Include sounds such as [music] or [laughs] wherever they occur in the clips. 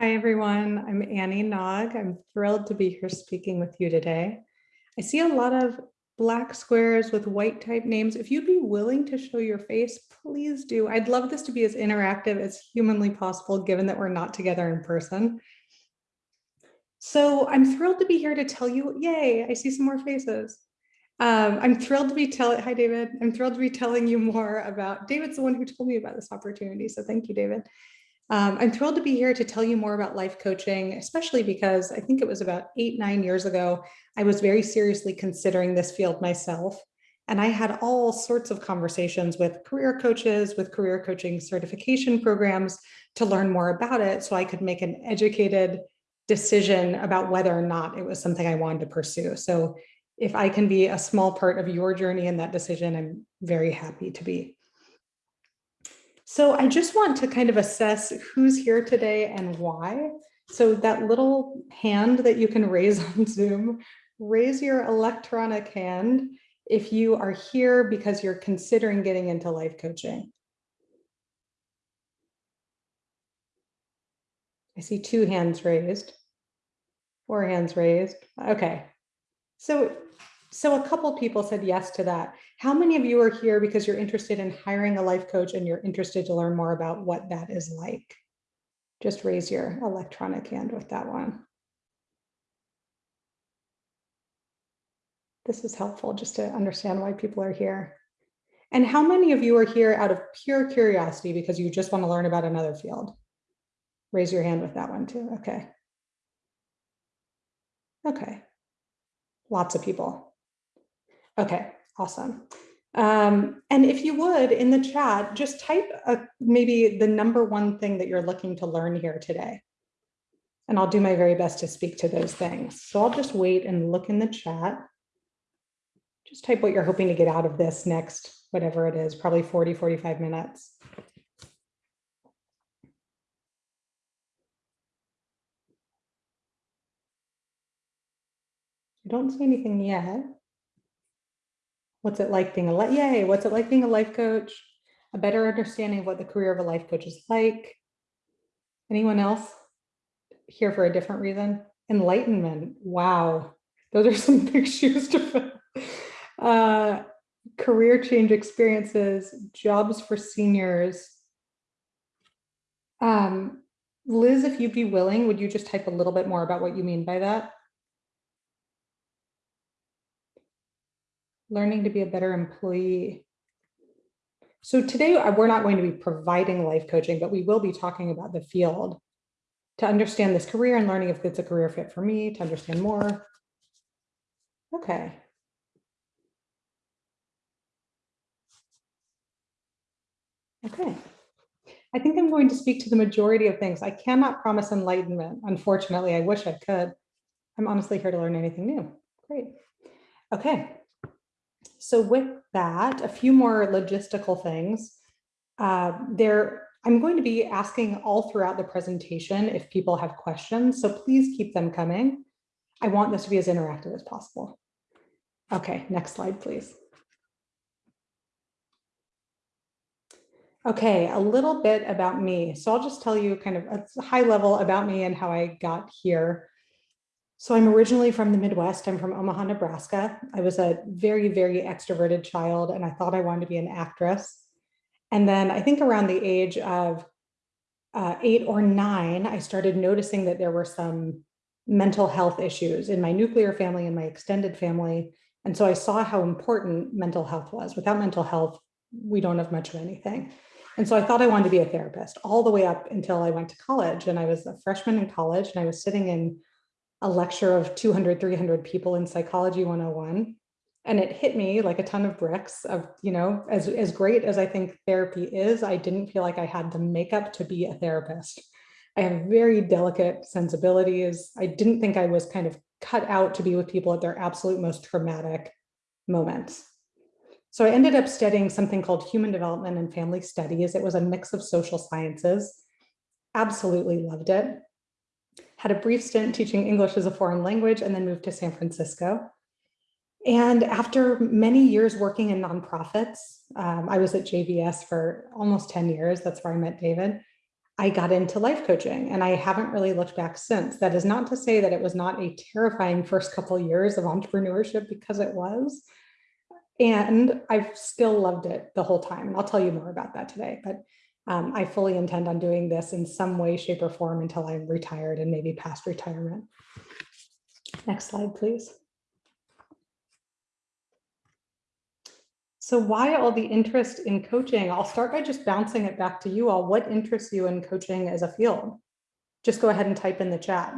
Hi, everyone. I'm Annie Nog. I'm thrilled to be here speaking with you today. I see a lot of black squares with white type names. If you'd be willing to show your face, please do. I'd love this to be as interactive as humanly possible, given that we're not together in person. So I'm thrilled to be here to tell you, yay, I see some more faces. Um, I'm thrilled to be telling, hi, David. I'm thrilled to be telling you more about, David's the one who told me about this opportunity. So thank you, David. Um, I'm thrilled to be here to tell you more about life coaching, especially because I think it was about eight, nine years ago, I was very seriously considering this field myself. And I had all sorts of conversations with career coaches, with career coaching certification programs to learn more about it so I could make an educated decision about whether or not it was something I wanted to pursue. So if I can be a small part of your journey in that decision, I'm very happy to be. So I just want to kind of assess who's here today and why. So that little hand that you can raise [laughs] on Zoom, raise your electronic hand if you are here because you're considering getting into life coaching. I see two hands raised, four hands raised. Okay. So so a couple people said yes to that. How many of you are here because you're interested in hiring a life coach and you're interested to learn more about what that is like? Just raise your electronic hand with that one. This is helpful just to understand why people are here. And how many of you are here out of pure curiosity because you just want to learn about another field? Raise your hand with that one too. Okay. Okay. Lots of people. Okay, awesome. Um, and if you would, in the chat, just type a, maybe the number one thing that you're looking to learn here today. And I'll do my very best to speak to those things. So I'll just wait and look in the chat. Just type what you're hoping to get out of this next, whatever it is, probably 40, 45 minutes. I don't see anything yet. What's it like being a, life? yay, what's it like being a life coach? A better understanding of what the career of a life coach is like. Anyone else here for a different reason? Enlightenment, wow. Those are [laughs] some big shoes to fill. Uh, career change experiences, jobs for seniors. Um, Liz, if you'd be willing, would you just type a little bit more about what you mean by that? Learning to be a better employee. So today we're not going to be providing life coaching, but we will be talking about the field to understand this career and learning if it's a career fit for me, to understand more. Okay. Okay. I think I'm going to speak to the majority of things. I cannot promise enlightenment. Unfortunately, I wish I could. I'm honestly here to learn anything new. Great. Okay. So with that, a few more logistical things. Uh, there, I'm going to be asking all throughout the presentation if people have questions, so please keep them coming. I want this to be as interactive as possible. Okay, next slide, please. Okay, a little bit about me. So I'll just tell you kind of a high level about me and how I got here. So I'm originally from the Midwest. I'm from Omaha, Nebraska. I was a very, very extroverted child and I thought I wanted to be an actress. And then I think around the age of uh, eight or nine, I started noticing that there were some mental health issues in my nuclear family and my extended family. And so I saw how important mental health was. Without mental health, we don't have much of anything. And so I thought I wanted to be a therapist all the way up until I went to college. And I was a freshman in college and I was sitting in a lecture of 200, 300 people in Psychology 101. And it hit me like a ton of bricks of, you know, as, as great as I think therapy is, I didn't feel like I had the makeup to be a therapist. I have very delicate sensibilities. I didn't think I was kind of cut out to be with people at their absolute most traumatic moments. So I ended up studying something called human development and family studies. It was a mix of social sciences. Absolutely loved it had a brief stint teaching English as a foreign language and then moved to San Francisco. And after many years working in nonprofits, um, I was at JVS for almost 10 years. That's where I met David. I got into life coaching and I haven't really looked back since. That is not to say that it was not a terrifying first couple of years of entrepreneurship because it was. And I've still loved it the whole time. I'll tell you more about that today. But um, I fully intend on doing this in some way, shape, or form until I'm retired and maybe past retirement. Next slide, please. So why all the interest in coaching? I'll start by just bouncing it back to you all. What interests you in coaching as a field? Just go ahead and type in the chat.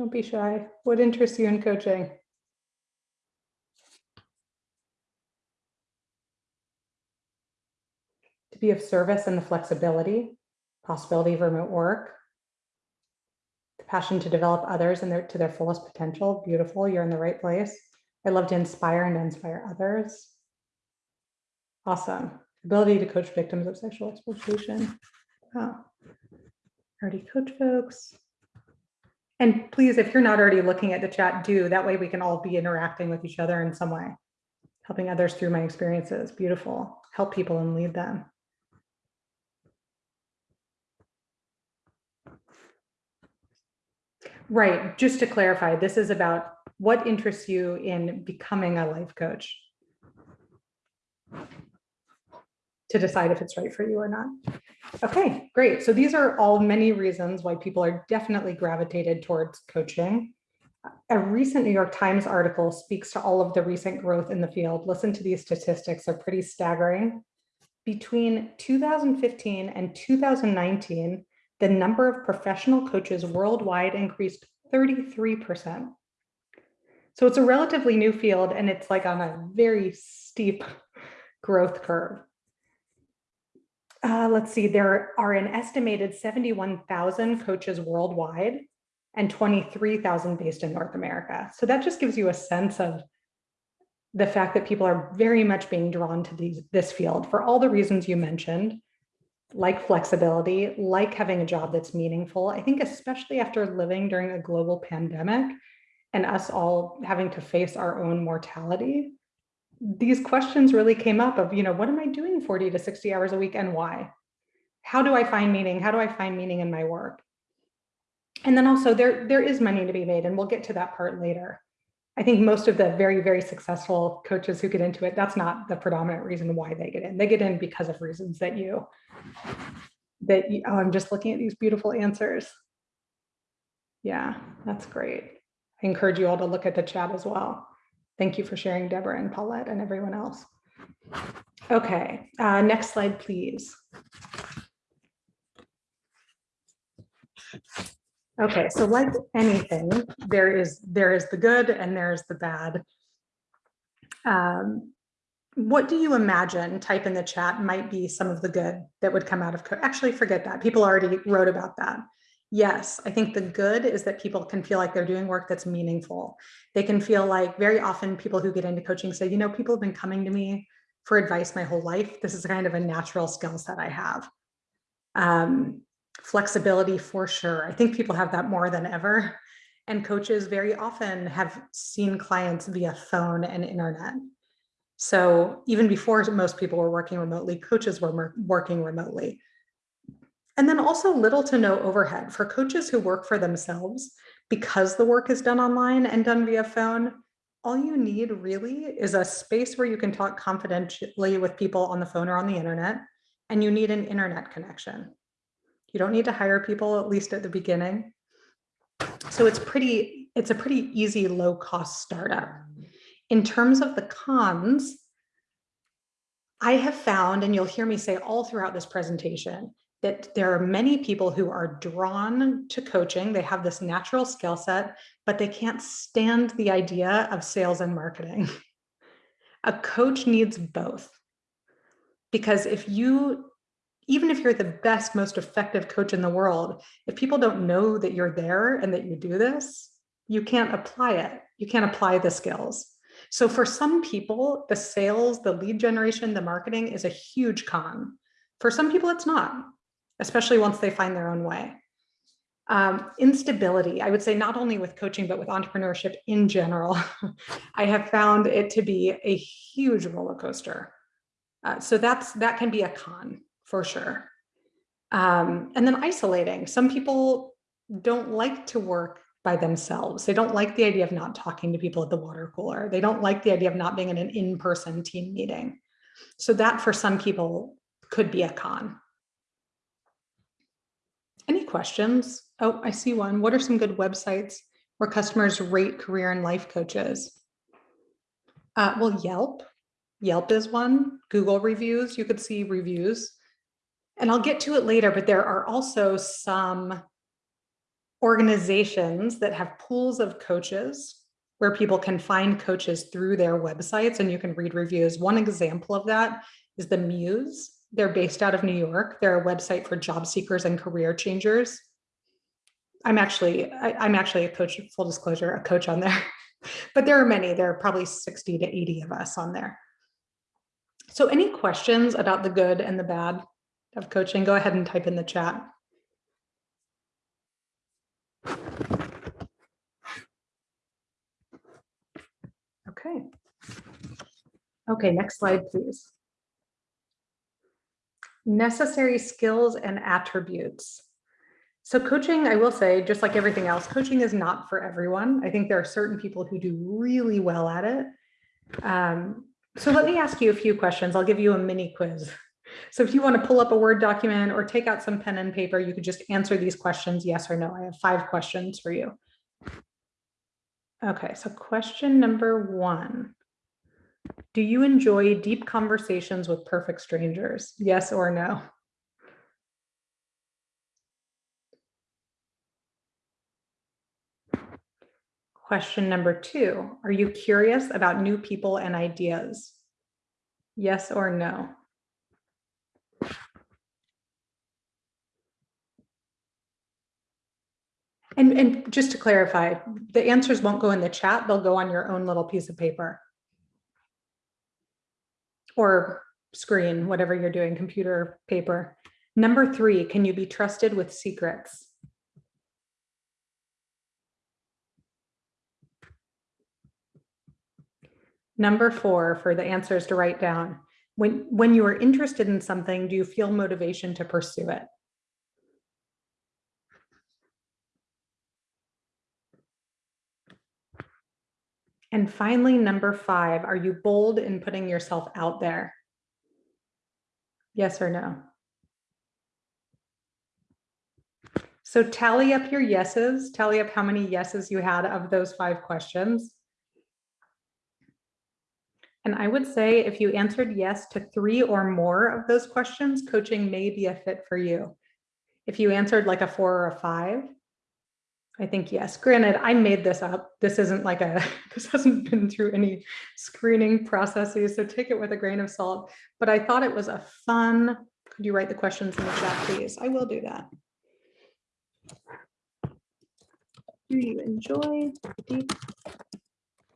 Don't be shy. What interests you in coaching? To be of service and the flexibility, possibility of remote work, the passion to develop others and their to their fullest potential. Beautiful, you're in the right place. I love to inspire and inspire others. Awesome. Ability to coach victims of sexual exploitation. Wow. Already coach folks. And please, if you're not already looking at the chat, do. That way we can all be interacting with each other in some way. Helping others through my experiences. Beautiful. Help people and lead them. Right. Just to clarify, this is about what interests you in becoming a life coach to decide if it's right for you or not. Okay, great. So these are all many reasons why people are definitely gravitated towards coaching. A recent New York Times article speaks to all of the recent growth in the field. Listen to these statistics, they're pretty staggering. Between 2015 and 2019, the number of professional coaches worldwide increased 33%. So it's a relatively new field and it's like on a very steep [laughs] growth curve. Uh, let's see, there are an estimated 71,000 coaches worldwide and 23,000 based in North America. So that just gives you a sense of the fact that people are very much being drawn to these, this field for all the reasons you mentioned, like flexibility, like having a job that's meaningful. I think especially after living during a global pandemic and us all having to face our own mortality, these questions really came up of, you know, what am I doing 40 to 60 hours a week and why? How do I find meaning? How do I find meaning in my work? And then also there, there is money to be made and we'll get to that part later. I think most of the very, very successful coaches who get into it, that's not the predominant reason why they get in. They get in because of reasons that you, that you, oh, I'm just looking at these beautiful answers. Yeah, that's great. I encourage you all to look at the chat as well. Thank you for sharing, Deborah and Paulette and everyone else. Okay, uh, next slide, please. Okay, so like anything, there is there is the good and there's the bad. Um, what do you imagine, type in the chat, might be some of the good that would come out of, actually forget that, people already wrote about that. Yes, I think the good is that people can feel like they're doing work that's meaningful. They can feel like very often people who get into coaching say, you know, people have been coming to me for advice my whole life. This is kind of a natural skill set I have. Um, flexibility for sure. I think people have that more than ever. And coaches very often have seen clients via phone and internet. So even before most people were working remotely, coaches were working remotely. And then also little to no overhead for coaches who work for themselves because the work is done online and done via phone. All you need really is a space where you can talk confidentially with people on the phone or on the internet, and you need an internet connection. You don't need to hire people, at least at the beginning. So it's pretty, it's a pretty easy low cost startup. In terms of the cons, I have found, and you'll hear me say all throughout this presentation, that there are many people who are drawn to coaching. They have this natural skill set, but they can't stand the idea of sales and marketing. [laughs] A coach needs both. Because if you, even if you're the best, most effective coach in the world, if people don't know that you're there and that you do this, you can't apply it. You can't apply the skills. So for some people, the sales, the lead generation, the marketing is a huge con. For some people, it's not. Especially once they find their own way. Um, instability, I would say not only with coaching, but with entrepreneurship in general, [laughs] I have found it to be a huge roller coaster. Uh, so that's that can be a con for sure. Um, and then isolating. Some people don't like to work by themselves. They don't like the idea of not talking to people at the water cooler. They don't like the idea of not being in an in-person team meeting. So that for some people could be a con. Any questions? Oh, I see one. What are some good websites where customers rate career and life coaches? Uh, well, Yelp. Yelp is one. Google reviews, you could see reviews. And I'll get to it later, but there are also some organizations that have pools of coaches where people can find coaches through their websites and you can read reviews. One example of that is the Muse. They're based out of New York. They're a website for job seekers and career changers. I'm actually, I, am actually a coach, full disclosure, a coach on there, [laughs] but there are many, there are probably 60 to 80 of us on there. So any questions about the good and the bad of coaching, go ahead and type in the chat. Okay. Okay, next slide, please. Necessary skills and attributes. So coaching, I will say, just like everything else, coaching is not for everyone. I think there are certain people who do really well at it. Um, so let me ask you a few questions. I'll give you a mini quiz. So if you want to pull up a Word document or take out some pen and paper, you could just answer these questions, yes or no. I have five questions for you. Okay, so question number one. Do you enjoy deep conversations with perfect strangers? Yes or no? Question number two, are you curious about new people and ideas? Yes or no? And, and just to clarify, the answers won't go in the chat, they'll go on your own little piece of paper. Or screen, whatever you're doing, computer, paper. Number three, can you be trusted with secrets? Number four, for the answers to write down. When, when you are interested in something, do you feel motivation to pursue it? And finally, number five, are you bold in putting yourself out there? Yes or no? So tally up your yeses, tally up how many yeses you had of those five questions. And I would say if you answered yes to three or more of those questions, coaching may be a fit for you. If you answered like a four or a five, I think yes. Granted, I made this up. This isn't like a, [laughs] this hasn't been through any screening processes, so take it with a grain of salt. But I thought it was a fun, could you write the questions in the chat, please? I will do that. Do you enjoy deep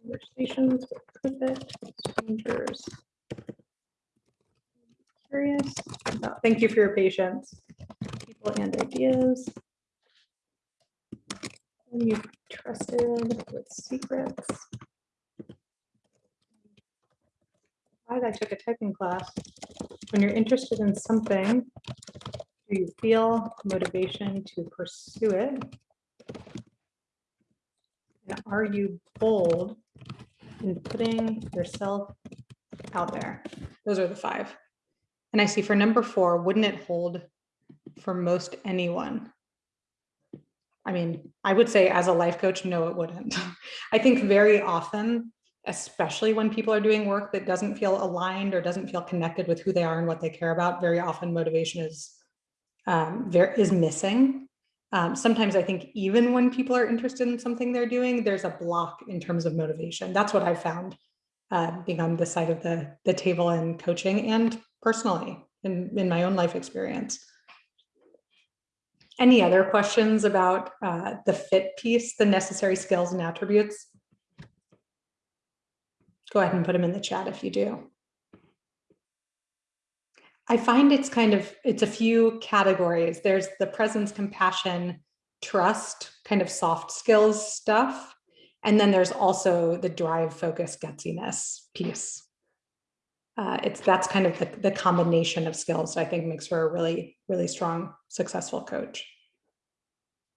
conversations with perfect strangers? Curious about, thank you for your patience. People and ideas you trusted with secrets. I took a typing class. When you're interested in something, do you feel motivation to pursue it? And are you bold in putting yourself out there? Those are the five. And I see for number four, wouldn't it hold for most anyone? I mean, I would say as a life coach, no, it wouldn't. [laughs] I think very often, especially when people are doing work that doesn't feel aligned or doesn't feel connected with who they are and what they care about, very often motivation is, um, there is missing. Um, sometimes I think even when people are interested in something they're doing, there's a block in terms of motivation. That's what I've found uh, being on this side of the, the table and coaching and personally in, in my own life experience. Any other questions about uh, the fit piece, the necessary skills and attributes? Go ahead and put them in the chat if you do. I find it's kind of, it's a few categories. There's the presence, compassion, trust, kind of soft skills stuff. And then there's also the drive, focus, gutsiness piece. Uh, it's that's kind of the, the combination of skills that I think makes for a really, really strong, successful coach.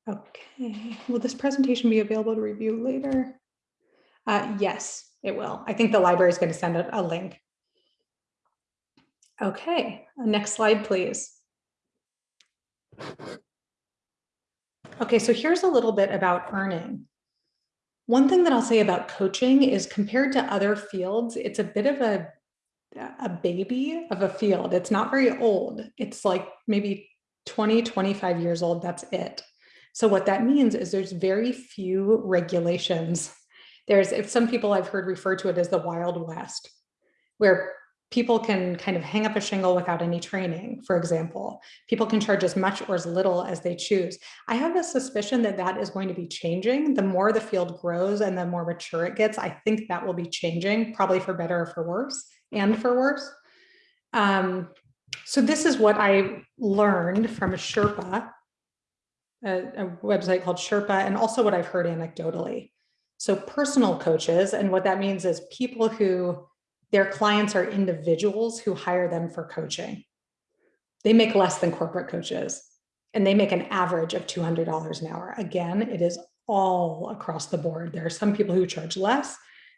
Okay, will this presentation be available to review later? Uh, yes, it will. I think the library is going to send a, a link. Okay, next slide, please. Okay, so here's a little bit about earning. One thing that I'll say about coaching is compared to other fields, it's a bit of a, a baby of a field. It's not very old. It's like maybe 20, 25 years old, that's it. So what that means is there's very few regulations. There's, if some people I've heard refer to it as the Wild West, where people can kind of hang up a shingle without any training, for example. People can charge as much or as little as they choose. I have a suspicion that that is going to be changing. The more the field grows and the more mature it gets, I think that will be changing, probably for better or for worse, and for worse. Um, so this is what I learned from a Sherpa, a, a website called Sherpa, and also what I've heard anecdotally. So personal coaches, and what that means is people who their clients are individuals who hire them for coaching. They make less than corporate coaches and they make an average of $200 an hour. Again, it is all across the board. There are some people who charge less.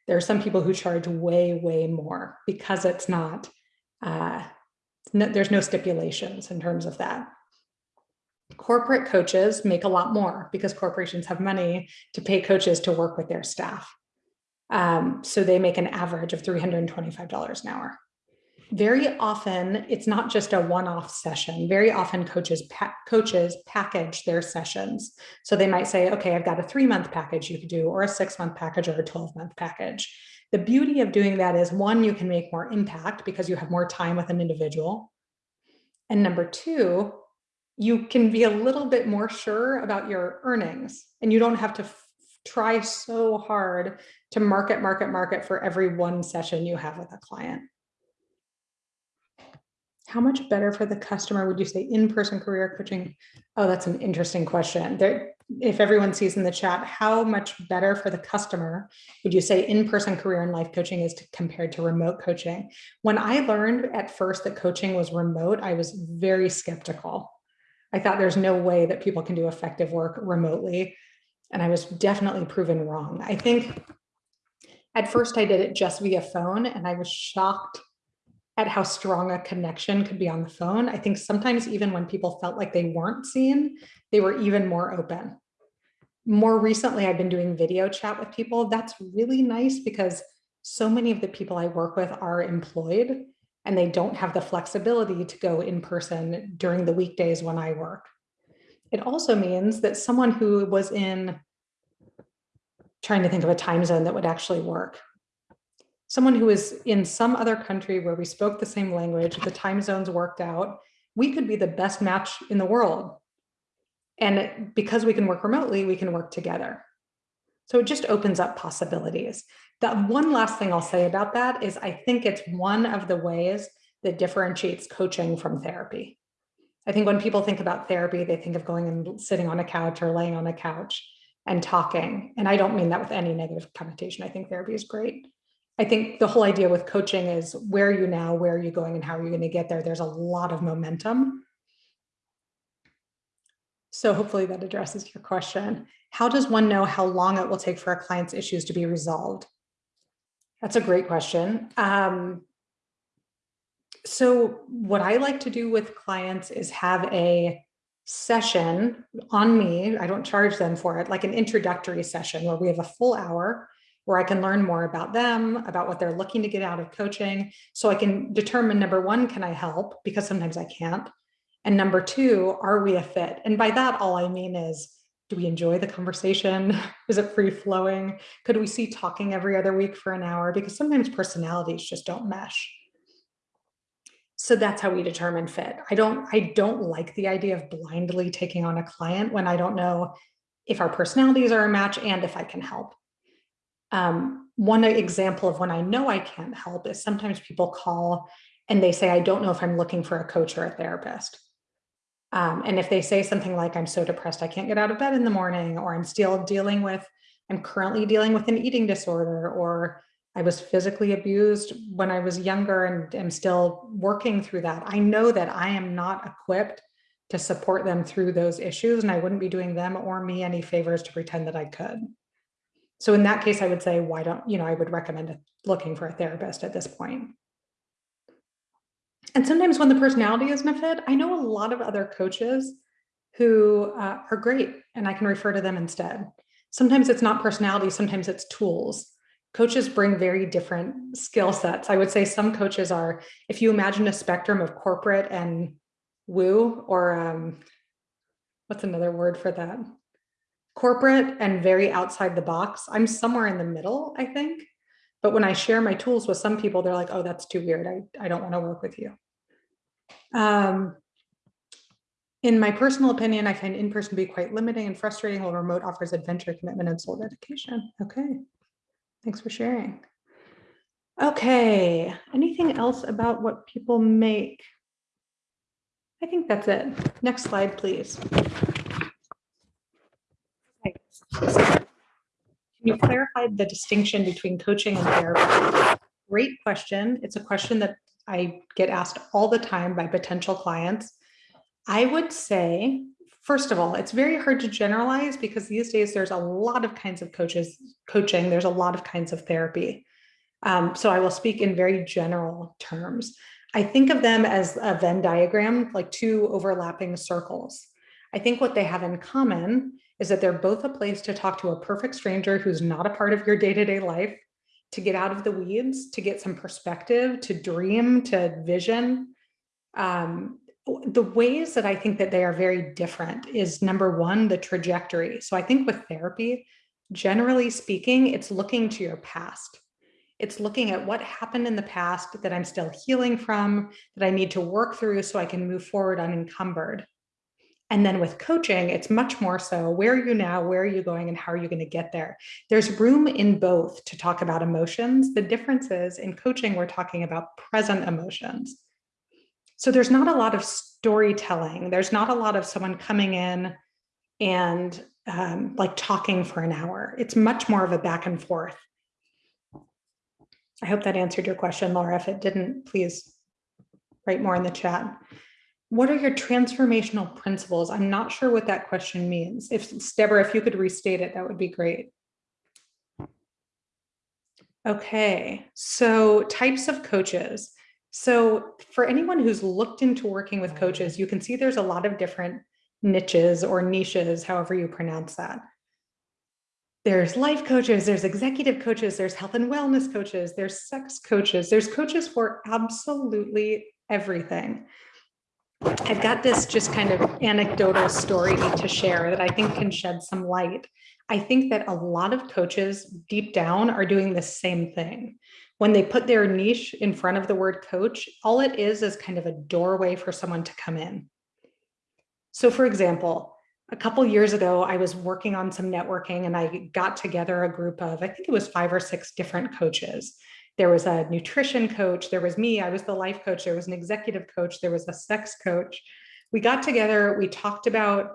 There are some people who charge way, way more because it's not, uh, no, there's no stipulations in terms of that. Corporate coaches make a lot more because corporations have money to pay coaches to work with their staff. Um, so they make an average of $325 an hour. Very often, it's not just a one-off session. Very often coaches, pa coaches package their sessions. So they might say, okay, I've got a three-month package you could do, or a six-month package, or a 12-month package. The beauty of doing that is one, you can make more impact because you have more time with an individual. And number two, you can be a little bit more sure about your earnings and you don't have to try so hard to market, market, market for every one session you have with a client. How much better for the customer would you say in-person career coaching? Oh, that's an interesting question. There, if everyone sees in the chat, how much better for the customer would you say in-person career and life coaching is to, compared to remote coaching? When I learned at first that coaching was remote, I was very skeptical. I thought there's no way that people can do effective work remotely. And I was definitely proven wrong. I think at first I did it just via phone and I was shocked at how strong a connection could be on the phone. I think sometimes even when people felt like they weren't seen, they were even more open. More recently, I've been doing video chat with people. That's really nice because so many of the people I work with are employed and they don't have the flexibility to go in person during the weekdays when I work. It also means that someone who was in trying to think of a time zone that would actually work. Someone who is in some other country where we spoke the same language, the time zones worked out, we could be the best match in the world. And because we can work remotely, we can work together. So it just opens up possibilities. That one last thing I'll say about that is I think it's one of the ways that differentiates coaching from therapy. I think when people think about therapy, they think of going and sitting on a couch or laying on a couch and talking. And I don't mean that with any negative connotation. I think therapy is great. I think the whole idea with coaching is where are you now, where are you going, and how are you going to get there? There's a lot of momentum. So hopefully that addresses your question. How does one know how long it will take for a client's issues to be resolved? That's a great question. Um, so what I like to do with clients is have a session on me. I don't charge them for it, like an introductory session where we have a full hour where I can learn more about them, about what they're looking to get out of coaching. So I can determine number one, can I help? Because sometimes I can't. And number two, are we a fit? And by that, all I mean is, do we enjoy the conversation? [laughs] Is it free flowing? Could we see talking every other week for an hour? Because sometimes personalities just don't mesh. So that's how we determine fit. I don't, I don't like the idea of blindly taking on a client when I don't know if our personalities are a match and if I can help. Um, one example of when I know I can't help is sometimes people call and they say, I don't know if I'm looking for a coach or a therapist. Um, and if they say something like, I'm so depressed, I can't get out of bed in the morning, or I'm still dealing with, I'm currently dealing with an eating disorder, or I was physically abused when I was younger and am still working through that. I know that I am not equipped to support them through those issues, and I wouldn't be doing them or me any favors to pretend that I could. So in that case, I would say, why don't, you know, I would recommend looking for a therapist at this point. And sometimes when the personality isn't a fit, I know a lot of other coaches who uh, are great and I can refer to them instead. Sometimes it's not personality, sometimes it's tools. Coaches bring very different skill sets. I would say some coaches are, if you imagine a spectrum of corporate and woo, or um, what's another word for that? Corporate and very outside the box. I'm somewhere in the middle, I think. But when I share my tools with some people, they're like, oh, that's too weird. I, I don't want to work with you. Um, in my personal opinion, I find in-person to be quite limiting and frustrating while remote offers adventure, commitment, and soul dedication. Okay, thanks for sharing. Okay, anything else about what people make? I think that's it. Next slide, please. Can you clarify the distinction between coaching and therapy? Great question. It's a question that I get asked all the time by potential clients. I would say, first of all, it's very hard to generalize because these days there's a lot of kinds of coaches, coaching, there's a lot of kinds of therapy. Um, so I will speak in very general terms. I think of them as a Venn diagram, like two overlapping circles. I think what they have in common is that they're both a place to talk to a perfect stranger who's not a part of your day-to-day -day life, to get out of the weeds, to get some perspective, to dream, to vision. Um, the ways that I think that they are very different is number one, the trajectory. So I think with therapy, generally speaking, it's looking to your past. It's looking at what happened in the past that I'm still healing from, that I need to work through so I can move forward unencumbered. And then with coaching, it's much more so where are you now, where are you going, and how are you going to get there? There's room in both to talk about emotions. The difference is in coaching, we're talking about present emotions. So there's not a lot of storytelling. There's not a lot of someone coming in and um, like talking for an hour. It's much more of a back and forth. I hope that answered your question, Laura. If it didn't, please write more in the chat what are your transformational principles? I'm not sure what that question means. If Deborah, if you could restate it, that would be great. Okay, so types of coaches. So for anyone who's looked into working with coaches, you can see there's a lot of different niches or niches, however you pronounce that. There's life coaches, there's executive coaches, there's health and wellness coaches, there's sex coaches, there's coaches for absolutely everything. I've got this just kind of anecdotal story to share that I think can shed some light. I think that a lot of coaches deep down are doing the same thing. When they put their niche in front of the word coach, all it is is kind of a doorway for someone to come in. So for example, a couple years ago, I was working on some networking and I got together a group of, I think it was five or six different coaches there was a nutrition coach, there was me, I was the life coach, there was an executive coach, there was a sex coach. We got together, we talked about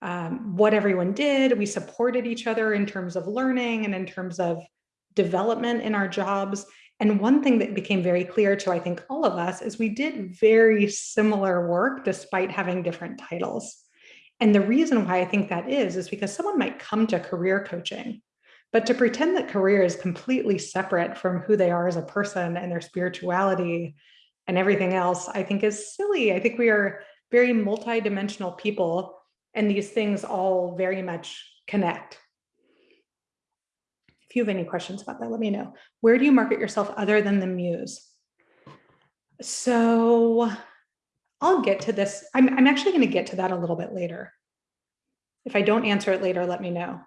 um, what everyone did, we supported each other in terms of learning and in terms of development in our jobs. And one thing that became very clear to, I think, all of us is we did very similar work despite having different titles. And the reason why I think that is, is because someone might come to career coaching but to pretend that career is completely separate from who they are as a person and their spirituality and everything else, I think is silly. I think we are very multidimensional people and these things all very much connect. If you have any questions about that, let me know. Where do you market yourself other than the muse? So I'll get to this. I'm, I'm actually going to get to that a little bit later. If I don't answer it later, let me know.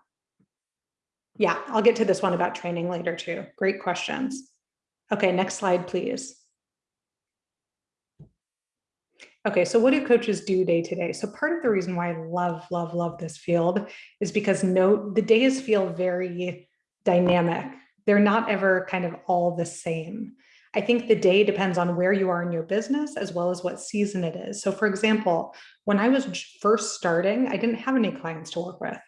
Yeah, I'll get to this one about training later too. Great questions. Okay, next slide, please. Okay, so what do coaches do day to day? So part of the reason why I love, love, love this field is because no, the days feel very dynamic. They're not ever kind of all the same. I think the day depends on where you are in your business as well as what season it is. So for example, when I was first starting, I didn't have any clients to work with.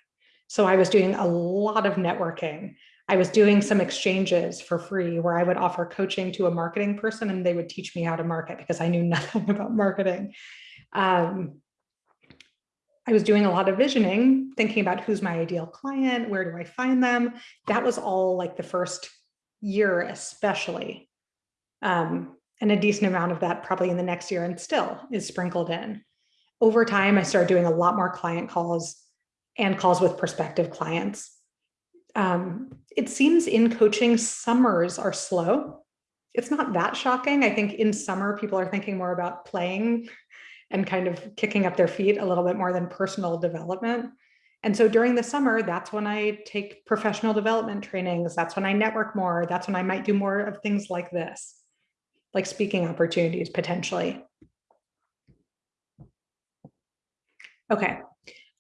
So I was doing a lot of networking. I was doing some exchanges for free where I would offer coaching to a marketing person and they would teach me how to market because I knew [laughs] nothing about marketing. Um, I was doing a lot of visioning, thinking about who's my ideal client, where do I find them? That was all like the first year, especially. Um, and a decent amount of that probably in the next year and still is sprinkled in. Over time, I started doing a lot more client calls and calls with prospective clients. Um, it seems in coaching, summers are slow. It's not that shocking. I think in summer, people are thinking more about playing and kind of kicking up their feet a little bit more than personal development. And so during the summer, that's when I take professional development trainings. That's when I network more. That's when I might do more of things like this like speaking opportunities potentially. Okay,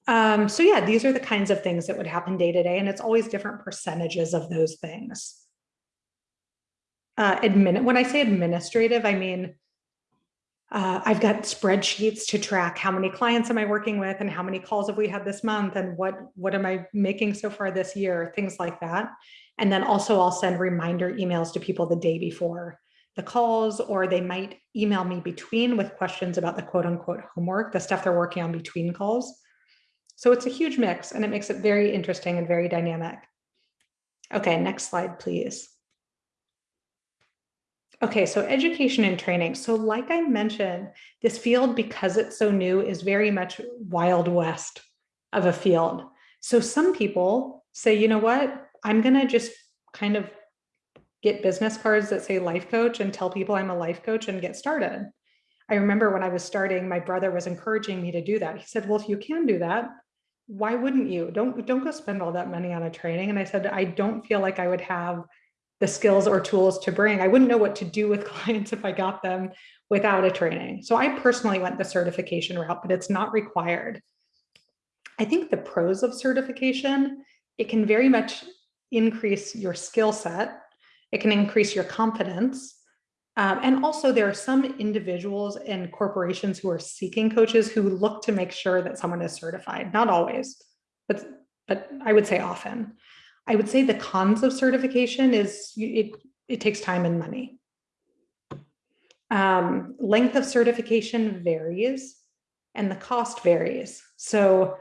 um, so yeah, these are the kinds of things that would happen day to day, and it's always different percentages of those things. Uh, admin when I say administrative, I mean, uh, I've got spreadsheets to track how many clients am I working with and how many calls have we had this month and what, what am I making so far this year, things like that. And then also I'll send reminder emails to people the day before the calls, or they might email me between with questions about the quote unquote homework, the stuff they're working on between calls. So it's a huge mix and it makes it very interesting and very dynamic. Okay, next slide, please. Okay, so education and training. So like I mentioned, this field, because it's so new, is very much wild west of a field. So some people say, you know what, I'm gonna just kind of get business cards that say life coach and tell people I'm a life coach and get started. I remember when I was starting, my brother was encouraging me to do that. He said, well, if you can do that, why wouldn't you? Don't, don't go spend all that money on a training. And I said, I don't feel like I would have the skills or tools to bring. I wouldn't know what to do with [laughs] clients if I got them without a training. So I personally went the certification route, but it's not required. I think the pros of certification, it can very much increase your skill set it can increase your confidence. Um, and also there are some individuals and corporations who are seeking coaches who look to make sure that someone is certified, not always, but, but I would say often. I would say the cons of certification is it, it takes time and money. Um, length of certification varies and the cost varies. So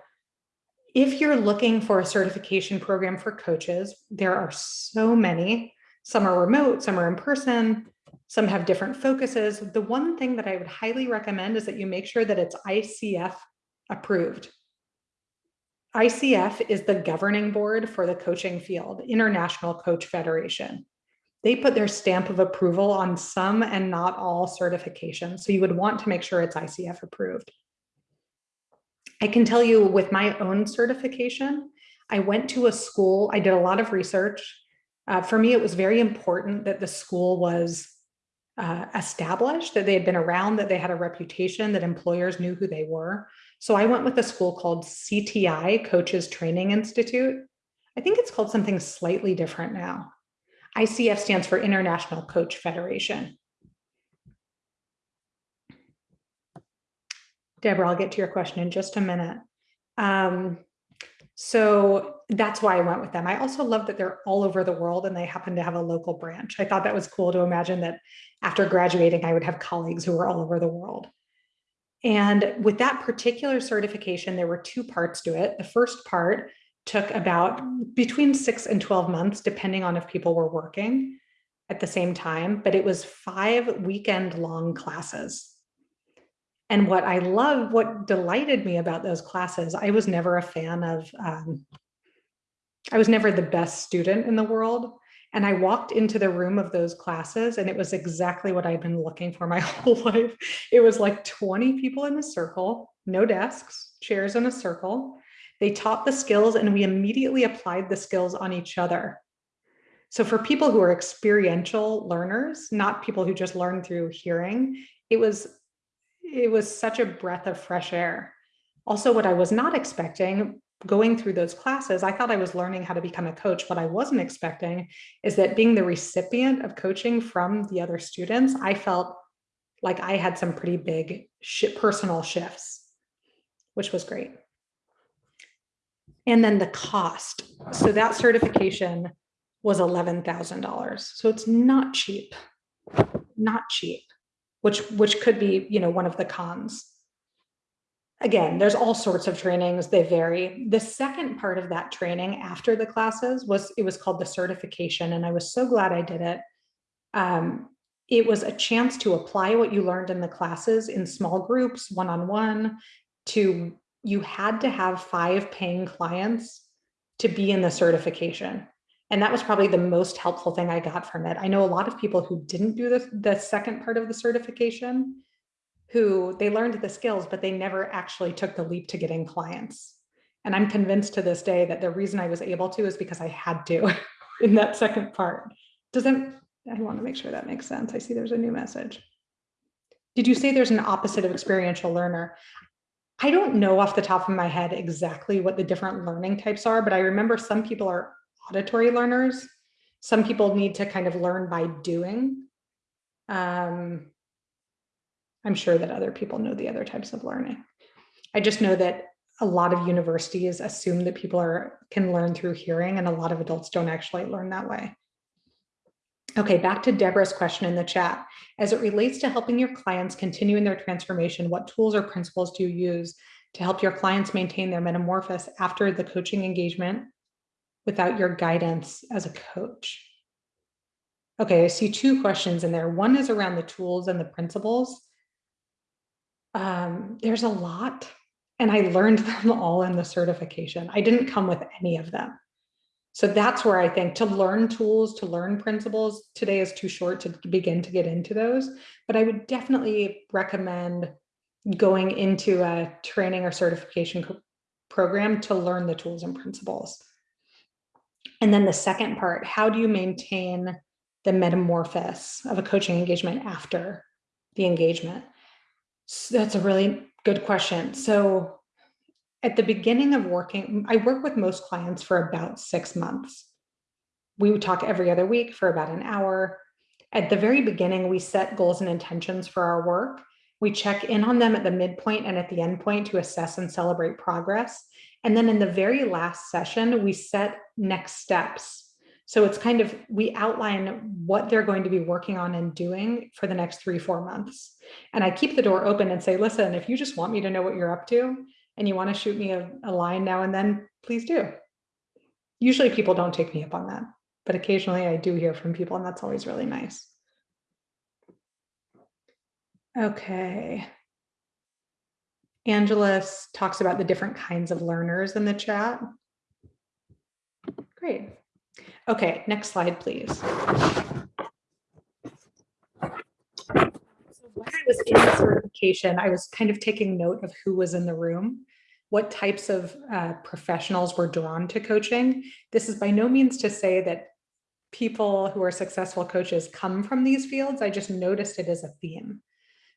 if you're looking for a certification program for coaches, there are so many some are remote, some are in person, some have different focuses. The one thing that I would highly recommend is that you make sure that it's ICF approved. ICF is the governing board for the coaching field, International Coach Federation. They put their stamp of approval on some and not all certifications. So you would want to make sure it's ICF approved. I can tell you with my own certification, I went to a school, I did a lot of research. Uh, for me, it was very important that the school was uh, established, that they had been around, that they had a reputation, that employers knew who they were. So I went with a school called CTI, Coaches Training Institute. I think it's called something slightly different now. ICF stands for International Coach Federation. Deborah, I'll get to your question in just a minute. Um, so that's why I went with them. I also love that they're all over the world and they happen to have a local branch. I thought that was cool to imagine that after graduating, I would have colleagues who were all over the world. And with that particular certification, there were two parts to it. The first part took about between six and 12 months, depending on if people were working at the same time, but it was five weekend long classes. And what I love, what delighted me about those classes, I was never a fan of, um, I was never the best student in the world. And I walked into the room of those classes and it was exactly what I'd been looking for my [laughs] whole life. It was like 20 people in a circle, no desks, chairs in a circle. They taught the skills and we immediately applied the skills on each other. So for people who are experiential learners, not people who just learn through hearing, it was it was such a breath of fresh air. Also, what I was not expecting going through those classes, I thought I was learning how to become a coach. What I wasn't expecting is that being the recipient of coaching from the other students, I felt like I had some pretty big personal shifts, which was great. And then the cost. So that certification was $11,000. So it's not cheap, not cheap, which, which could be, you know, one of the cons. Again, there's all sorts of trainings, they vary. The second part of that training after the classes was, it was called the certification. And I was so glad I did it. Um, it was a chance to apply what you learned in the classes in small groups, one-on-one, -on -one, to you had to have five paying clients to be in the certification. And that was probably the most helpful thing I got from it. I know a lot of people who didn't do the, the second part of the certification, who they learned the skills, but they never actually took the leap to getting clients. And I'm convinced to this day that the reason I was able to is because I had to [laughs] in that second part. Doesn't I want to make sure that makes sense. I see there's a new message. Did you say there's an opposite of experiential learner? I don't know off the top of my head exactly what the different learning types are, but I remember some people are auditory learners. Some people need to kind of learn by doing. Um, I'm sure that other people know the other types of learning. I just know that a lot of universities assume that people are can learn through hearing and a lot of adults don't actually learn that way. Okay, back to Deborah's question in the chat. As it relates to helping your clients continue in their transformation, what tools or principles do you use to help your clients maintain their metamorphosis after the coaching engagement without your guidance as a coach? Okay, I see two questions in there. One is around the tools and the principles. Um, there's a lot, and I learned [laughs] them all in the certification. I didn't come with any of them. So that's where I think to learn tools, to learn principles, today is too short to begin to get into those, but I would definitely recommend going into a training or certification program to learn the tools and principles. And then the second part, how do you maintain the metamorphosis of a coaching engagement after the engagement? So that's a really good question. So at the beginning of working, I work with most clients for about six months. We would talk every other week for about an hour. At the very beginning, we set goals and intentions for our work. We check in on them at the midpoint and at the end point to assess and celebrate progress. And then in the very last session, we set next steps. So it's kind of, we outline what they're going to be working on and doing for the next three, four months. And I keep the door open and say, listen, if you just want me to know what you're up to, and you want to shoot me a, a line now and then, please do. Usually people don't take me up on that, but occasionally I do hear from people and that's always really nice. Okay. Angelus talks about the different kinds of learners in the chat. Great. Okay, next slide, please. So when I was in certification, I was kind of taking note of who was in the room what types of uh, professionals were drawn to coaching. This is by no means to say that people who are successful coaches come from these fields. I just noticed it as a theme.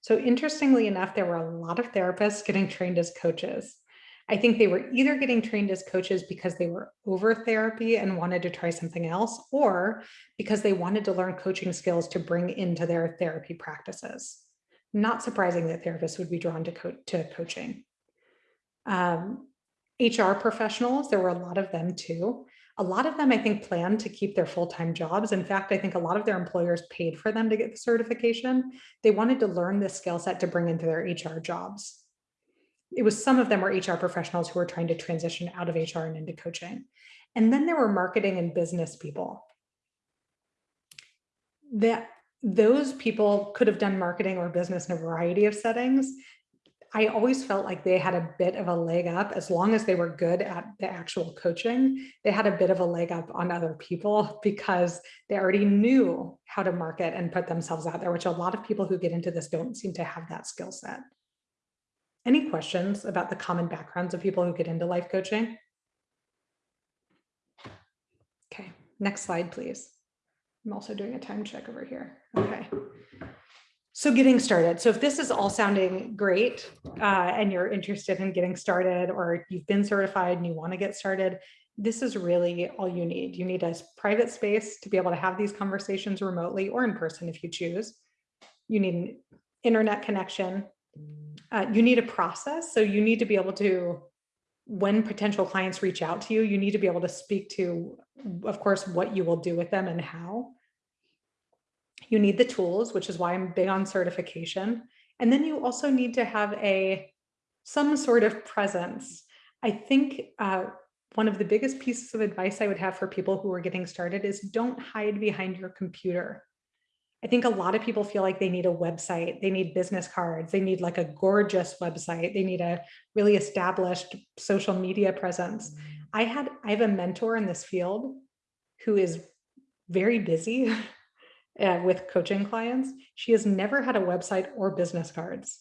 So interestingly enough, there were a lot of therapists getting trained as coaches. I think they were either getting trained as coaches because they were over therapy and wanted to try something else, or because they wanted to learn coaching skills to bring into their therapy practices. Not surprising that therapists would be drawn to, co to coaching. Um, HR professionals, there were a lot of them too. A lot of them, I think, planned to keep their full-time jobs. In fact, I think a lot of their employers paid for them to get the certification. They wanted to learn this skill set to bring into their HR jobs. It was some of them were HR professionals who were trying to transition out of HR and into coaching. And then there were marketing and business people. That those people could have done marketing or business in a variety of settings. I always felt like they had a bit of a leg up as long as they were good at the actual coaching. They had a bit of a leg up on other people [laughs] because they already knew how to market and put themselves out there, which a lot of people who get into this don't seem to have that skill set. Any questions about the common backgrounds of people who get into life coaching? Okay, next slide, please. I'm also doing a time check over here. Okay. So getting started. So if this is all sounding great uh, and you're interested in getting started or you've been certified and you want to get started, this is really all you need. You need a private space to be able to have these conversations remotely or in person if you choose. You need an internet connection. Uh, you need a process. So you need to be able to, when potential clients reach out to you, you need to be able to speak to, of course, what you will do with them and how. You need the tools, which is why I'm big on certification. And then you also need to have a some sort of presence. I think uh, one of the biggest pieces of advice I would have for people who are getting started is don't hide behind your computer. I think a lot of people feel like they need a website, they need business cards, they need like a gorgeous website, they need a really established social media presence. I had I have a mentor in this field who is very busy [laughs] uh, with coaching clients, she has never had a website or business cards.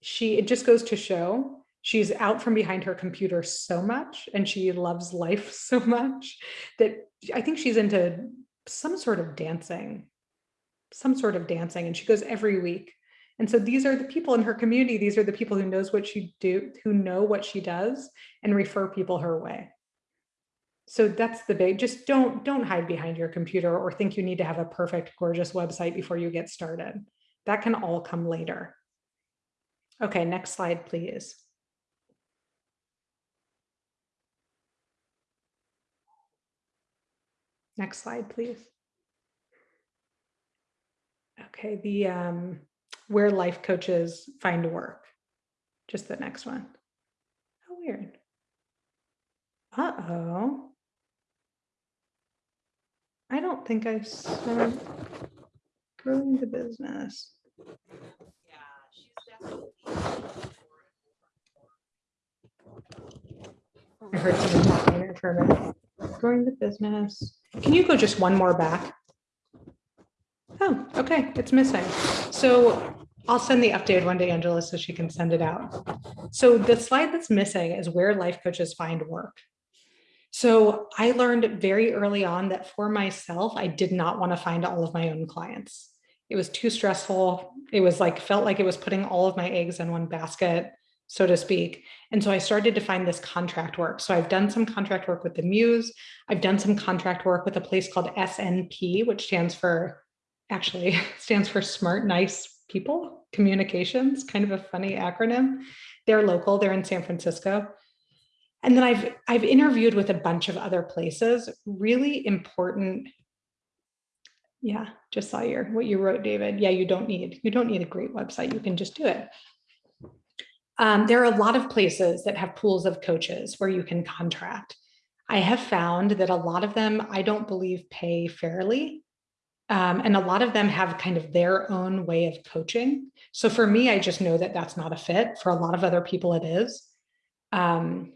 She, it just goes to show she's out from behind her computer so much and she loves life [laughs] so much that I think she's into some sort of dancing, some sort of dancing and she goes every week. And so these are the people in her community. These are the people who knows what she do, who know what she does and refer people her way so that's the big just don't don't hide behind your computer or think you need to have a perfect gorgeous website before you get started that can all come later okay next slide please next slide please okay the um where life coaches find work just the next one oh weird uh-oh I don't think I said growing the business. I heard someone talking there for a minute. Growing the business. Can you go just one more back? Oh, okay, it's missing. So I'll send the updated one to Angela so she can send it out. So the slide that's missing is where life coaches find work. So I learned very early on that for myself, I did not want to find all of my own clients. It was too stressful. It was like, felt like it was putting all of my eggs in one basket, so to speak. And so I started to find this contract work. So I've done some contract work with the Muse. I've done some contract work with a place called SNP, which stands for, actually [laughs] stands for Smart Nice People Communications, kind of a funny acronym. They're local, they're in San Francisco. And then I've I've interviewed with a bunch of other places, really important. Yeah, just saw your what you wrote, David. Yeah, you don't need you don't need a great website. You can just do it. Um, there are a lot of places that have pools of coaches where you can contract. I have found that a lot of them, I don't believe pay fairly. Um, and a lot of them have kind of their own way of coaching. So for me, I just know that that's not a fit. For a lot of other people, it is. Um,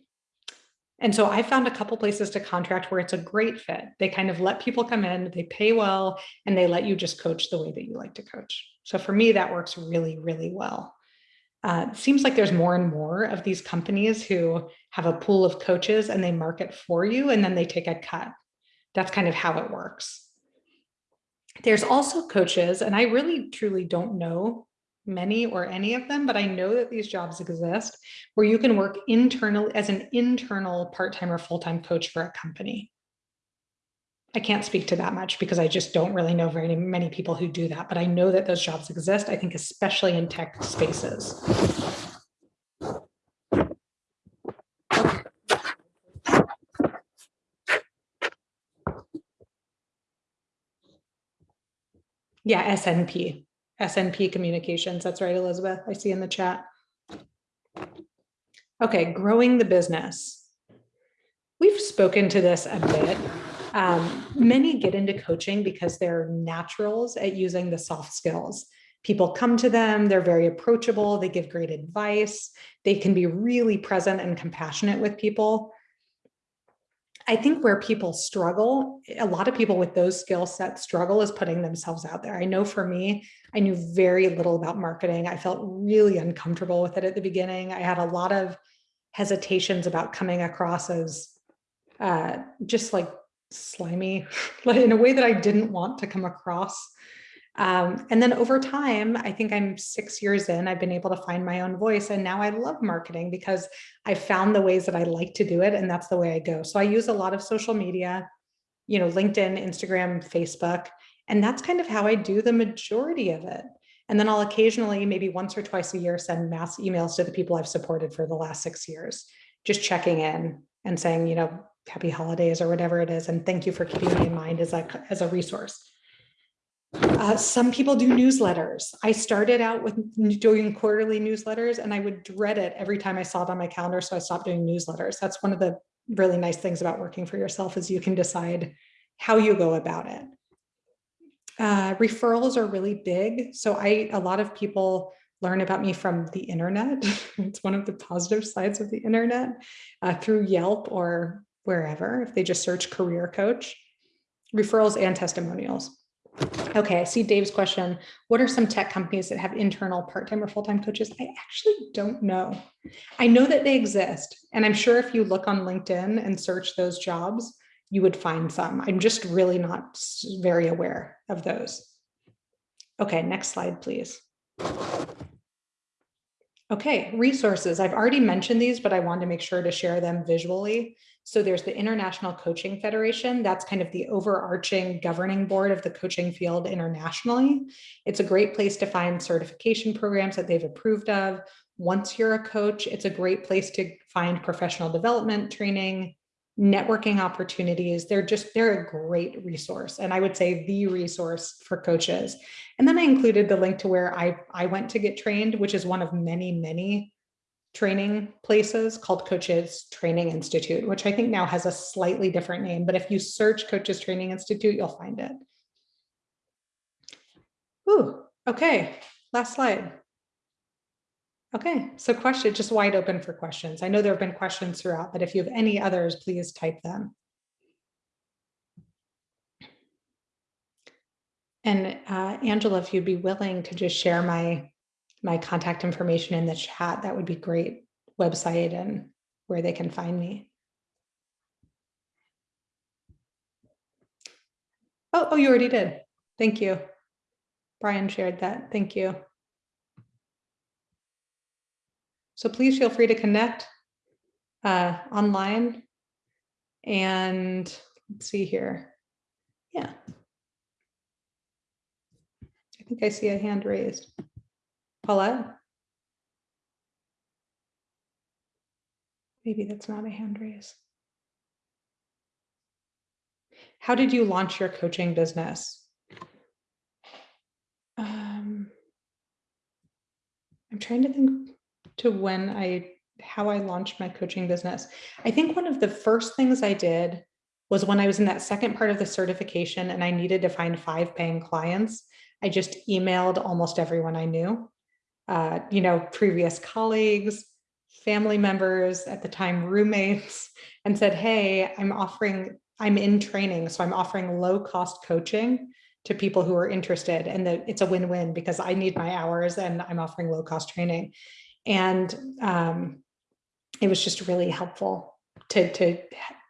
and so I found a couple places to contract where it's a great fit. They kind of let people come in, they pay well, and they let you just coach the way that you like to coach. So for me, that works really, really well. Uh, it seems like there's more and more of these companies who have a pool of coaches and they market for you and then they take a cut. That's kind of how it works. There's also coaches, and I really truly don't know many or any of them, but I know that these jobs exist where you can work internally as an internal part-time or full-time coach for a company. I can't speak to that much because I just don't really know very many people who do that, but I know that those jobs exist, I think especially in tech spaces. Yeah, SNP. SNP Communications. That's right, Elizabeth. I see in the chat. Okay, growing the business. We've spoken to this a bit. Um, many get into coaching because they're naturals at using the soft skills. People come to them, they're very approachable, they give great advice, they can be really present and compassionate with people. I think where people struggle, a lot of people with those skill sets struggle is putting themselves out there. I know for me, I knew very little about marketing. I felt really uncomfortable with it at the beginning. I had a lot of hesitations about coming across as uh, just like slimy [laughs] in a way that I didn't want to come across. Um, and then over time, I think I'm six years in, I've been able to find my own voice. And now I love marketing because I found the ways that I like to do it. And that's the way I go. So I use a lot of social media, you know, LinkedIn, Instagram, Facebook. And that's kind of how I do the majority of it. And then I'll occasionally, maybe once or twice a year, send mass emails to the people I've supported for the last six years, just checking in and saying, you know, happy holidays or whatever it is. And thank you for keeping me in mind as a, as a resource. Uh, some people do newsletters. I started out with doing quarterly newsletters and I would dread it every time I saw it on my calendar. So I stopped doing newsletters. That's one of the really nice things about working for yourself is you can decide how you go about it. Uh, referrals are really big. So I, a lot of people learn about me from the internet. [laughs] it's one of the positive sides of the internet uh, through Yelp or wherever, if they just search career coach, referrals and testimonials. Okay, I see Dave's question. What are some tech companies that have internal part-time or full-time coaches? I actually don't know. I know that they exist. And I'm sure if you look on LinkedIn and search those jobs, you would find some. I'm just really not very aware of those. Okay, next slide, please. Okay, resources. I've already mentioned these, but I wanted to make sure to share them visually. So there's the International Coaching Federation. That's kind of the overarching governing board of the coaching field internationally. It's a great place to find certification programs that they've approved of. Once you're a coach, it's a great place to find professional development training, networking opportunities. They're just, they're a great resource. And I would say the resource for coaches. And then I included the link to where I, I went to get trained, which is one of many, many training places called Coaches Training Institute, which I think now has a slightly different name. But if you search Coaches Training Institute, you'll find it. Ooh, okay, last slide. Okay, so question, just wide open for questions. I know there have been questions throughout, but if you have any others, please type them. And uh, Angela, if you'd be willing to just share my my contact information in the chat, that would be great. Website and where they can find me. Oh, oh, you already did. Thank you. Brian shared that. Thank you. So please feel free to connect uh, online. And let's see here. Yeah. I think I see a hand raised. Paulette? Maybe that's not a hand raise. How did you launch your coaching business? Um, I'm trying to think to when I, how I launched my coaching business. I think one of the first things I did was when I was in that second part of the certification and I needed to find five paying clients, I just emailed almost everyone I knew, uh, you know, previous colleagues, family members, at the time roommates, [laughs] and said, hey, I'm offering, I'm in training, so I'm offering low cost coaching to people who are interested and that it's a win-win because I need my hours and I'm offering low cost training. And um, it was just really helpful to, to,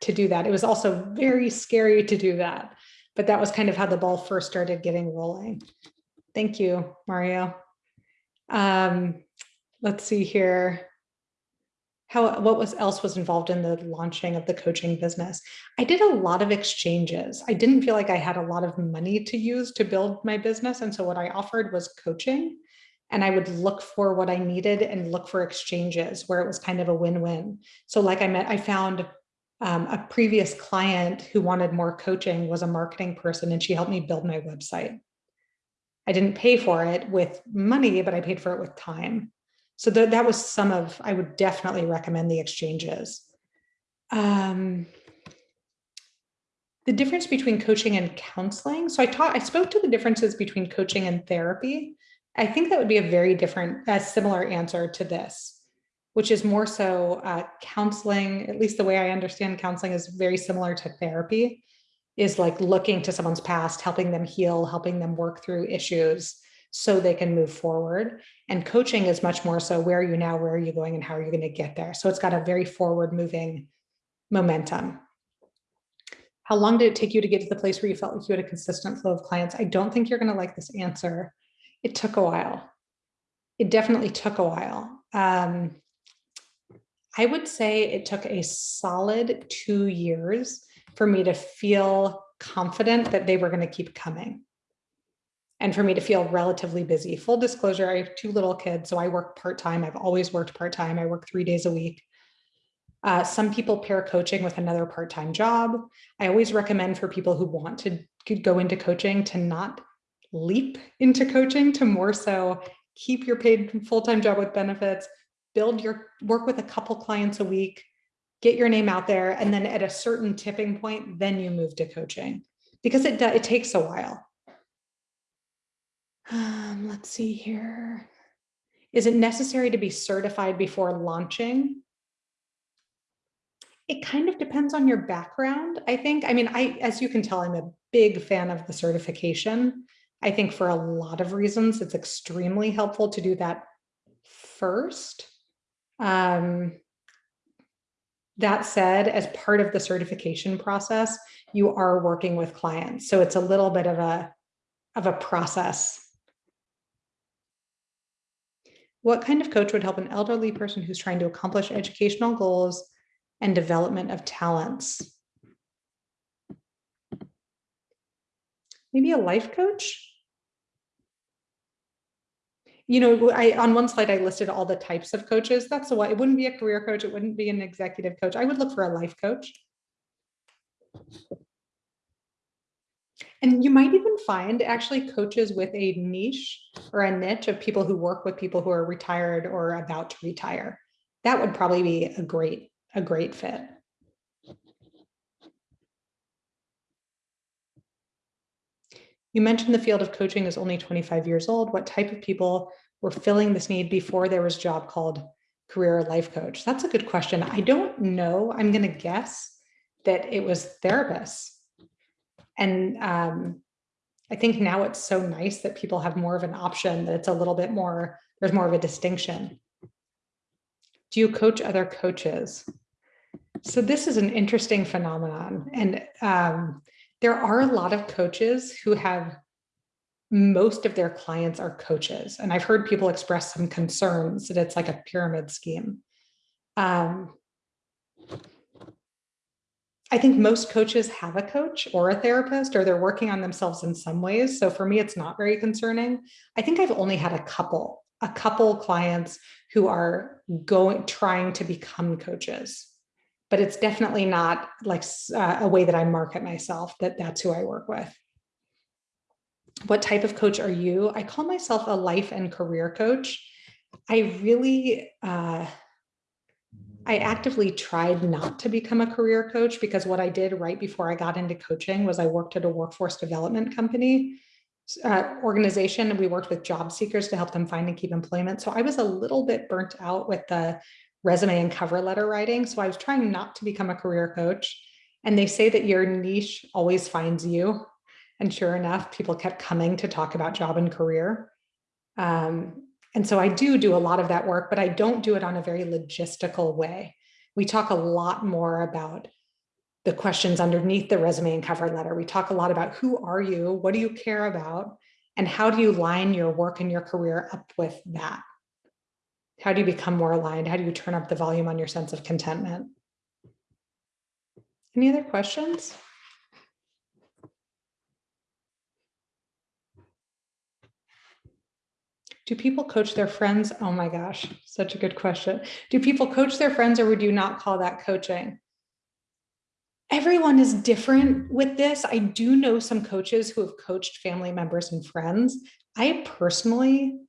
to do that. It was also very scary to do that, but that was kind of how the ball first started getting rolling. Thank you, Mario. Um, let's see here. How, what was else was involved in the launching of the coaching business? I did a lot of exchanges. I didn't feel like I had a lot of money to use to build my business. And so what I offered was coaching and I would look for what I needed and look for exchanges where it was kind of a win-win. So like I met, I found um, a previous client who wanted more coaching was a marketing person and she helped me build my website. I didn't pay for it with money, but I paid for it with time. So th that was some of, I would definitely recommend the exchanges. Um, the difference between coaching and counseling. So I taught, I spoke to the differences between coaching and therapy. I think that would be a very different, a similar answer to this, which is more so uh, counseling, at least the way I understand counseling is very similar to therapy, is like looking to someone's past, helping them heal, helping them work through issues so they can move forward. And coaching is much more so where are you now, where are you going, and how are you going to get there? So it's got a very forward moving momentum. How long did it take you to get to the place where you felt like you had a consistent flow of clients? I don't think you're going to like this answer. It took a while. It definitely took a while. Um, I would say it took a solid two years for me to feel confident that they were going to keep coming and for me to feel relatively busy. Full disclosure, I have two little kids, so I work part-time. I've always worked part-time. I work three days a week. Uh, some people pair coaching with another part-time job. I always recommend for people who want to go into coaching to not leap into coaching, to more so keep your paid full-time job with benefits, build your work with a couple clients a week, get your name out there, and then at a certain tipping point, then you move to coaching because it, it takes a while. Um, let's see here. Is it necessary to be certified before launching? It kind of depends on your background, I think. I mean, I, as you can tell, I'm a big fan of the certification. I think for a lot of reasons, it's extremely helpful to do that first. Um, that said, as part of the certification process, you are working with clients. So it's a little bit of a, of a process what kind of coach would help an elderly person who's trying to accomplish educational goals and development of talents? Maybe a life coach? You know, I on one slide I listed all the types of coaches. That's why it wouldn't be a career coach, it wouldn't be an executive coach. I would look for a life coach. And you might even find actually coaches with a niche or a niche of people who work with people who are retired or about to retire. That would probably be a great, a great fit. You mentioned the field of coaching is only 25 years old. What type of people were filling this need before there was a job called career life coach? That's a good question. I don't know. I'm going to guess that it was therapists and um, I think now it's so nice that people have more of an option that it's a little bit more, there's more of a distinction. Do you coach other coaches? So this is an interesting phenomenon. And um, there are a lot of coaches who have most of their clients are coaches. And I've heard people express some concerns that it's like a pyramid scheme. Um, I think most coaches have a coach or a therapist, or they're working on themselves in some ways. So for me, it's not very concerning. I think I've only had a couple, a couple clients who are going, trying to become coaches, but it's definitely not like uh, a way that I market myself that that's who I work with. What type of coach are you? I call myself a life and career coach. I really, uh, I actively tried not to become a career coach because what I did right before I got into coaching was I worked at a workforce development company uh, organization. And we worked with job seekers to help them find and keep employment. So I was a little bit burnt out with the resume and cover letter writing. So I was trying not to become a career coach. And they say that your niche always finds you. And sure enough, people kept coming to talk about job and career. Um, and so I do do a lot of that work, but I don't do it on a very logistical way. We talk a lot more about the questions underneath the resume and cover letter. We talk a lot about who are you, what do you care about, and how do you line your work and your career up with that? How do you become more aligned? How do you turn up the volume on your sense of contentment? Any other questions? Do people coach their friends? Oh my gosh, such a good question. Do people coach their friends or would you not call that coaching? Everyone is different with this. I do know some coaches who have coached family members and friends. I personally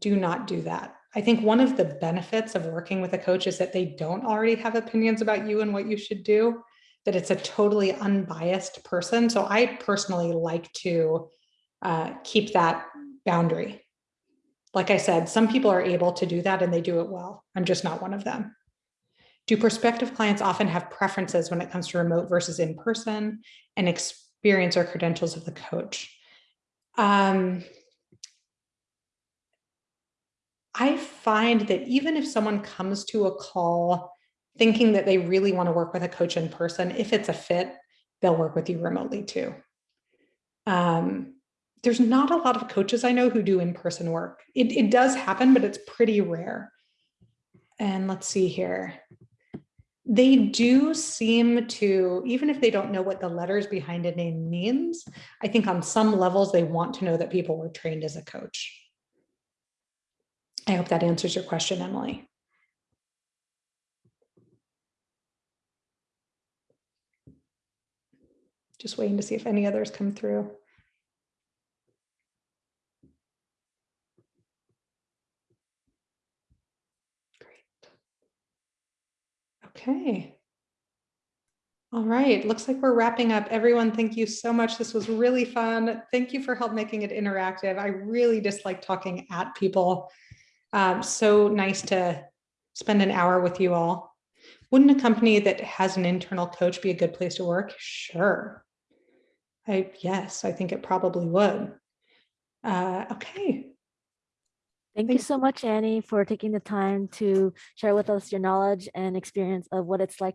do not do that. I think one of the benefits of working with a coach is that they don't already have opinions about you and what you should do, that it's a totally unbiased person. So I personally like to uh, keep that boundary like I said, some people are able to do that and they do it well. I'm just not one of them. Do prospective clients often have preferences when it comes to remote versus in-person and experience or credentials of the coach? Um, I find that even if someone comes to a call thinking that they really want to work with a coach in person, if it's a fit, they'll work with you remotely too. Um, there's not a lot of coaches I know who do in-person work. It, it does happen, but it's pretty rare. And let's see here. They do seem to, even if they don't know what the letters behind a name means, I think on some levels they want to know that people were trained as a coach. I hope that answers your question, Emily. Just waiting to see if any others come through. Great. Okay. All right, looks like we're wrapping up. Everyone, thank you so much. This was really fun. Thank you for help making it interactive. I really dislike talking at people. Um, so nice to spend an hour with you all. Wouldn't a company that has an internal coach be a good place to work? Sure. I, yes, I think it probably would. Uh, okay, Thank you so much, Annie, for taking the time to share with us your knowledge and experience of what it's like